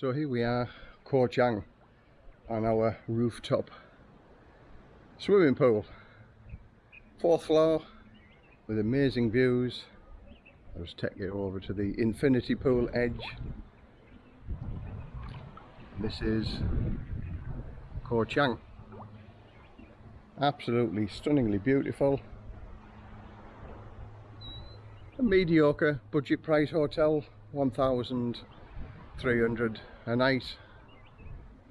So here we are, Koh Chang, on our rooftop swimming pool. Fourth floor with amazing views. I'll just take you over to the infinity pool edge. This is Koh Chang. Absolutely stunningly beautiful. A mediocre budget price hotel, 1,300 a night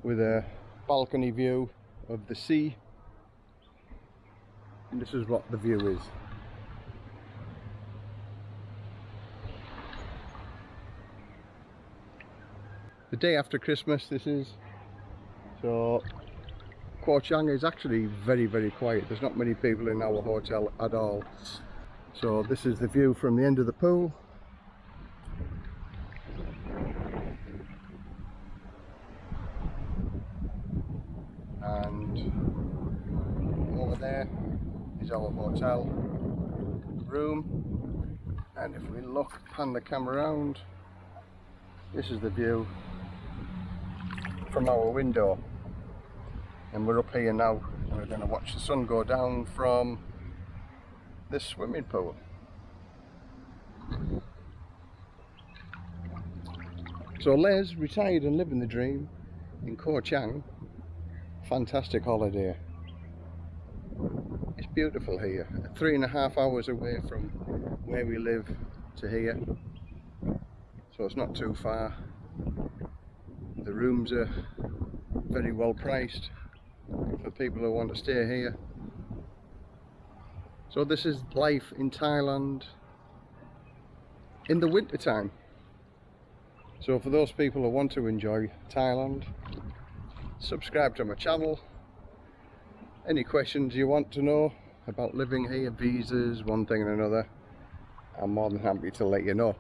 with a balcony view of the sea. And this is what the view is. The day after Christmas this is. So Koh Chang is actually very very quiet. There's not many people in our hotel at all. So this is the view from the end of the pool. And over there is our hotel room. And if we look, pan the camera around, this is the view from our window. And we're up here now and we're going to watch the sun go down from this swimming pool. So Les retired and living the dream in Koh Chang. Fantastic holiday. It's beautiful here. Three and a half hours away from where we live to here. So it's not too far. The rooms are very well priced for people who want to stay here. So this is life in Thailand in the winter time. So for those people who want to enjoy Thailand, subscribe to my channel. Any questions you want to know about living here, visas, one thing and another, I'm more than happy to let you know.